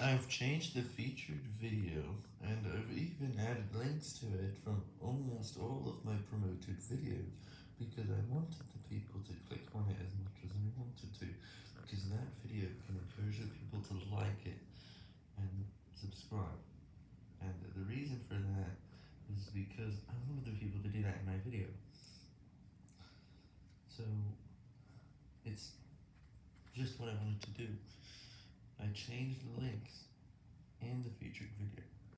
I've changed the featured video, and I've even added links to it from almost all of my promoted videos, because I wanted the people to click on it as much as I wanted to, because that video can encourage the people to like it and subscribe, and the reason for that is because I wanted the people to do that in my video. So, it's just what I wanted to do. I changed the links in the featured video.